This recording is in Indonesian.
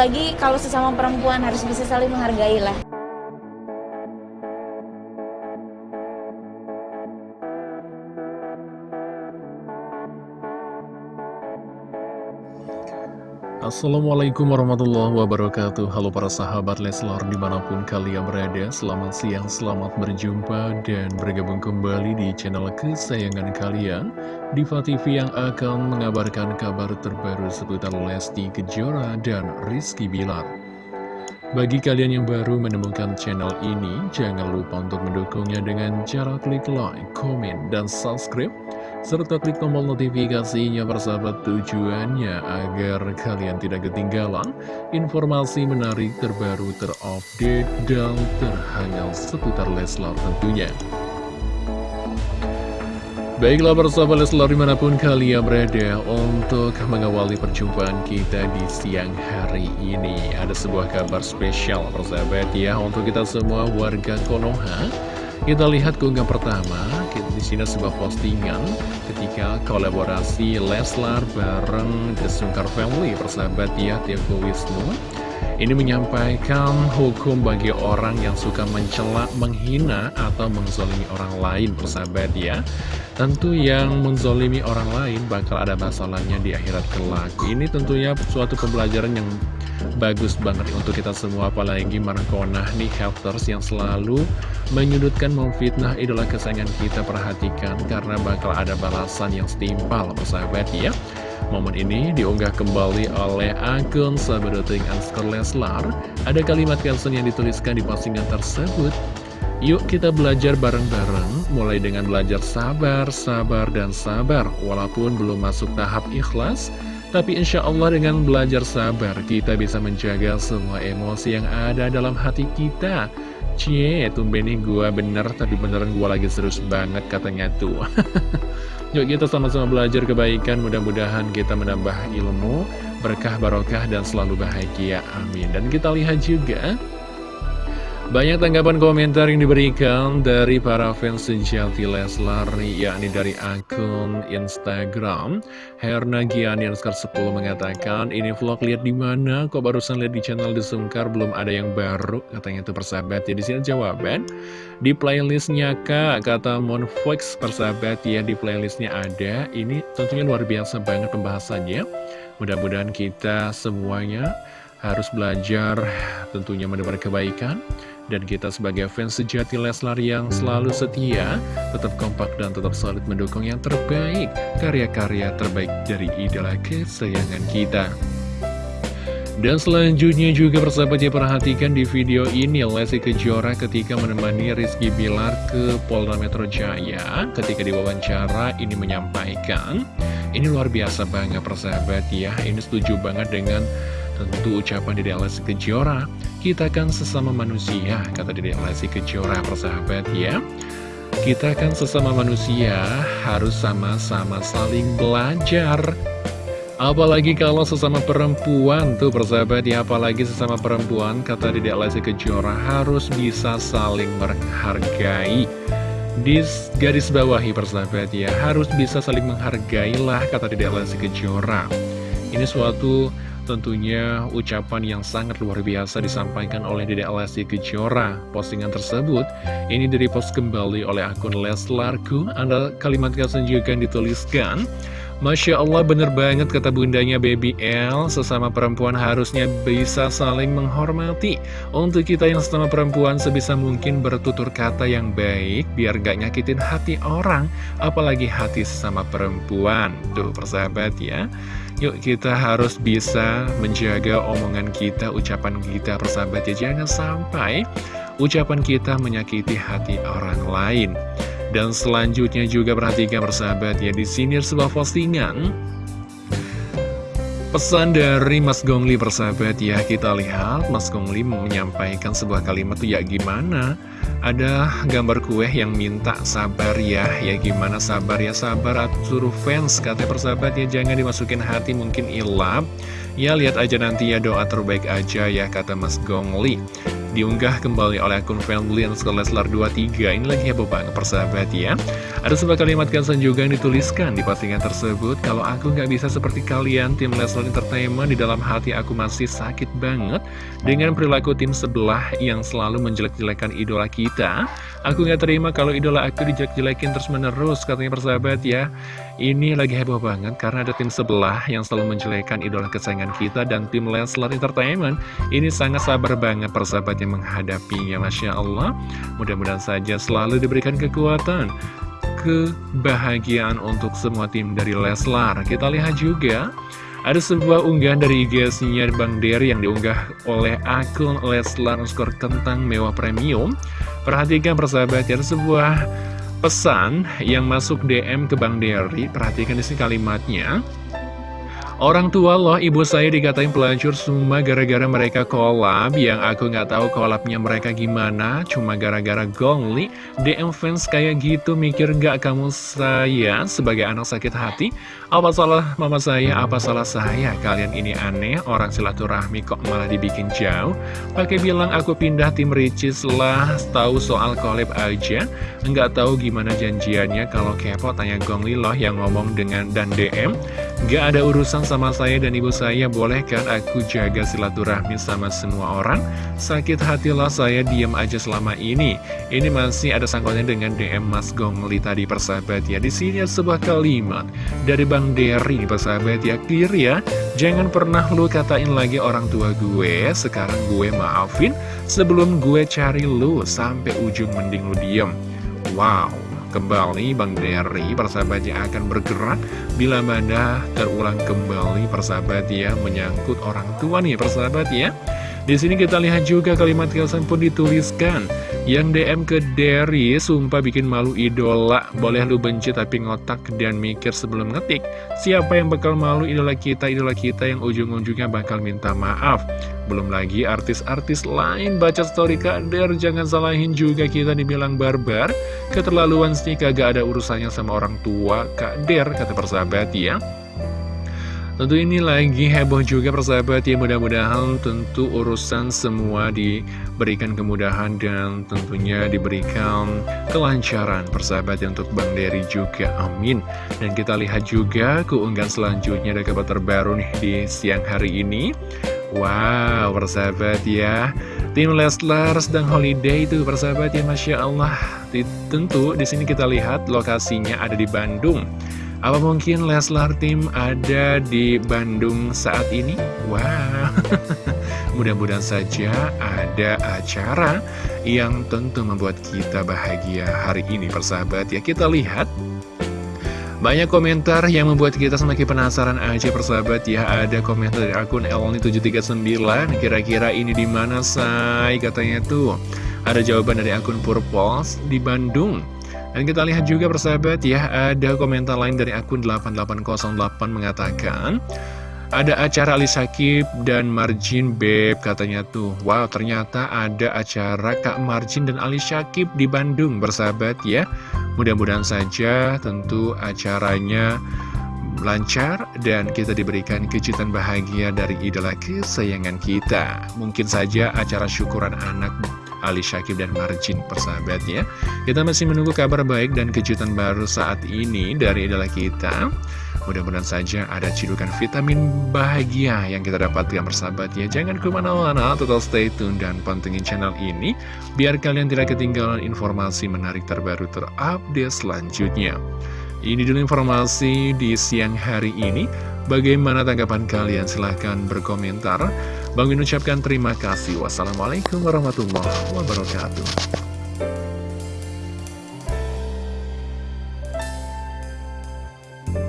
apalagi kalau sesama perempuan harus bisa saling menghargai lah Assalamualaikum warahmatullahi wabarakatuh. Halo para sahabat Leslar di mana pun kalian berada Selamat siang, selamat berjumpa dan bergabung kembali di channel kesayangan kalian Diva TV yang akan mengabarkan kabar terbaru seputar Lesti Kejora dan Rizky Bilar. Bagi kalian yang baru menemukan channel ini Jangan lupa untuk mendukungnya dengan cara klik like, komen, dan subscribe serta klik tombol notifikasinya persahabat tujuannya agar kalian tidak ketinggalan informasi menarik terbaru terupdate dan terhangat seputar Leslar tentunya. Baiklah persahabat Leslar di mana pun kalian berada untuk mengawali perjumpaan kita di siang hari ini Ada sebuah kabar spesial persahabat ya untuk kita semua warga Konoha kita lihat keunggah pertama, di sini sebuah postingan ketika kolaborasi Leslar bareng The Sungkar Family, persahabat ya, Tiago Wisnu. Ini menyampaikan hukum bagi orang yang suka mencela, menghina, atau menzolimi orang lain, persahabat ya. Tentu yang menzolimi orang lain bakal ada masalahnya di akhirat kelak. Ini tentunya suatu pembelajaran yang bagus banget untuk kita semua apalagi Markona nih haters yang selalu menyudutkan memfitnah idola kesayangan kita perhatikan karena bakal ada balasan yang setimpal persahabat ya Momen ini diunggah kembali oleh akun Sabedoting Anskor Leslar Ada kalimat caption yang dituliskan di postingan tersebut Yuk kita belajar bareng-bareng, mulai dengan belajar sabar, sabar, dan sabar Walaupun belum masuk tahap ikhlas tapi insya Allah dengan belajar sabar, kita bisa menjaga semua emosi yang ada dalam hati kita. Cie, tumben nih gue bener, tapi beneran gue lagi serius banget katanya tuh. Yuk kita sama-sama belajar kebaikan, mudah-mudahan kita menambah ilmu, berkah barokah, dan selalu bahagia. Amin. Dan kita lihat juga banyak tanggapan komentar yang diberikan dari para fans sejati Leslar, yakni dari akun Instagram. Herna Giani 10 mengatakan, ini vlog lihat di mana? Kok barusan lihat di channel Desungkar belum ada yang baru? Katanya itu persahabat ya. Di sini jawaban di playlistnya kak, kata Monfox persahabat ya di playlistnya ada. Ini tentunya luar biasa banget pembahasannya. Mudah-mudahan kita semuanya harus belajar tentunya menebar kebaikan dan kita sebagai fans sejati Leslar yang selalu setia, tetap kompak dan tetap solid mendukung yang terbaik, karya-karya terbaik dari idola kesayangan kita. Dan selanjutnya juga persahabat ya perhatikan di video ini Lesti Kejora ketika menemani Rizky Bilar ke Polda Metro Jaya Ketika diwawancara ini menyampaikan Ini luar biasa banget persahabat ya Ini setuju banget dengan Tentu ucapan Dede Lesti Kejora, kita kan sesama manusia, kata Dede Lesti Kejora persahabat ya. Kita kan sesama manusia, harus sama-sama saling belajar. Apalagi kalau sesama perempuan tuh persahabat ya, apalagi sesama perempuan, kata Dede Lesti Kejora harus bisa saling menghargai. Di garis bawahi persahabat ya, harus bisa saling menghargai lah kata Dede Lesti Kejora. Ini suatu Tentunya ucapan yang sangat luar biasa disampaikan oleh Dede Lesti Kejora. Postingan tersebut ini direpost kembali oleh akun Leslarku. Anda kalimat caption juga dituliskan. Masya Allah bener banget kata bundanya Baby L Sesama perempuan harusnya bisa saling menghormati Untuk kita yang sesama perempuan sebisa mungkin bertutur kata yang baik Biar gak nyakitin hati orang Apalagi hati sesama perempuan Tuh persahabat ya Yuk kita harus bisa menjaga omongan kita, ucapan kita persahabat ya. Jangan sampai ucapan kita menyakiti hati orang lain. Dan selanjutnya juga perhatikan persahabat ya Di sini sebuah postingan. Pesan dari Mas Gongli persahabat ya. Kita lihat Mas Gongli menyampaikan sebuah kalimat tuh ya gimana Ada gambar kue yang minta sabar ya. Ya gimana sabar ya? Sabar suruh fans Kata persahabat ya. Jangan dimasukin hati mungkin ilap. Ya lihat aja nanti ya doa terbaik aja ya kata Mas Gongli diunggah kembali oleh akun family Leslar 23 Ini lagi heboh banget persahabat ya. Ada sebuah kalimat caption juga yang dituliskan di postingan tersebut. Kalau aku nggak bisa seperti kalian tim Leslar Entertainment Di dalam hati aku masih sakit banget Dengan perilaku tim sebelah yang selalu menjelek-jelekan idola kita. Aku nggak terima kalau idola aku dijelek-jelekin terus menerus Katanya persahabat ya. Ini lagi heboh banget karena ada tim sebelah yang selalu menjelekan idola kesayangan kita Dan tim Leslar Entertainment. Ini sangat sabar banget persahabat yang menghadapinya Masya Allah. Mudah-mudahan saja selalu diberikan kekuatan Kebahagiaan untuk semua tim dari Leslar. Kita lihat juga ada sebuah unggahan dari IG-nya Bang Dery yang diunggah oleh akun Leslar skor kentang mewah premium. Perhatikan persahabat ada sebuah pesan yang masuk DM ke Bang Dery Perhatikan di sini kalimatnya Orang tua loh, ibu saya dikatain pelacur semua gara-gara mereka kolab. Yang aku nggak tahu kolabnya mereka gimana Cuma gara-gara gongli. DM fans kayak gitu mikir nggak kamu saya sebagai anak sakit hati? Apa salah mama saya, apa salah saya? Kalian ini aneh, orang silaturahmi kok malah dibikin jauh. Pakai bilang aku pindah tim Ricis lah Tahu soal kolab aja. Nggak tahu gimana janjiannya Kalau kepo tanya gongli loh yang ngomong dengan dan DM Gak ada urusan sama saya dan ibu saya Boleh kan aku jaga silaturahmi sama semua orang? Sakit hatilah saya diam aja selama ini. Ini masih ada sangkutnya dengan DM Mas Gongli tadi persahabat ya. Di sini ada sebuah kalimat dari Bang Derry persahabat ya. Clear ya? Jangan pernah lu katain lagi orang tua gue. Sekarang gue maafin Sebelum gue cari lu Sampai ujung mending lu diem. Wow kembali Bang Dery persahabat yang akan bergerak. Bila mana terulang kembali persahabat ya menyangkut orang tua nih persahabat ya. Di sini kita lihat juga kalimat kelsan pun dituliskan yang DM ke Derry, sumpah bikin malu idola. Boleh lu benci tapi ngotak dan mikir sebelum ngetik. Siapa yang bakal malu idola kita, idola kita yang ujung-ujungnya bakal minta maaf. Belum lagi artis-artis lain baca story Kak Der, jangan salahin juga kita dibilang barbar. Keterlaluan sih kagak ada urusannya sama orang tua Kak Der, kata persahabat ya. Tentu ini lagi heboh juga persahabat ya mudah-mudahan tentu urusan semua diberikan kemudahan dan tentunya diberikan kelancaran persahabat ya untuk Bang Dery juga amin. Dan kita lihat juga keunggahan selanjutnya ada kabar terbaru nih di siang hari ini. Wow persahabat ya. Tim Leslar sedang holiday itu persahabat ya Masya Allah. Tentu di sini kita lihat lokasinya ada di Bandung apa mungkin Leslar Tim ada di Bandung saat ini? Wah, wow. mudah-mudahan saja ada acara yang tentu membuat kita bahagia hari ini persahabat ya. Kita lihat banyak komentar yang membuat kita semakin penasaran aja persahabat ya Ada komentar dari akun Elni739 Kira-kira ini di mana say katanya tuh Ada jawaban dari akun Purpose di Bandung dan kita lihat juga persahabat ya, ada komentar lain dari akun 8808 mengatakan ada acara Ali Sakib dan Marjin Beb katanya tuh. Wow ternyata ada acara Kak Marjin dan Ali Sakib di Bandung bersahabat ya. Mudah-mudahan saja tentu acaranya lancar dan kita diberikan kejutan bahagia dari idola kesayangan kita. Mungkin saja acara syukuran anak Ali Syakib dan Marjin persahabat ya Kita masih menunggu kabar baik dan kejutan baru saat ini dari idola kita. Mudah-mudahan saja ada cidukan vitamin bahagia yang kita dapatkan persahabat ya Jangan ke mana-mana, total stay tune dan pantengin channel ini Biar kalian tidak ketinggalan informasi menarik terbaru terupdate selanjutnya. Ini dulu informasi di siang hari ini Bagaimana tanggapan kalian? Silahkan berkomentar Bang Min ucapkan terima kasih. Wassalamualaikum warahmatullahi wabarakatuh.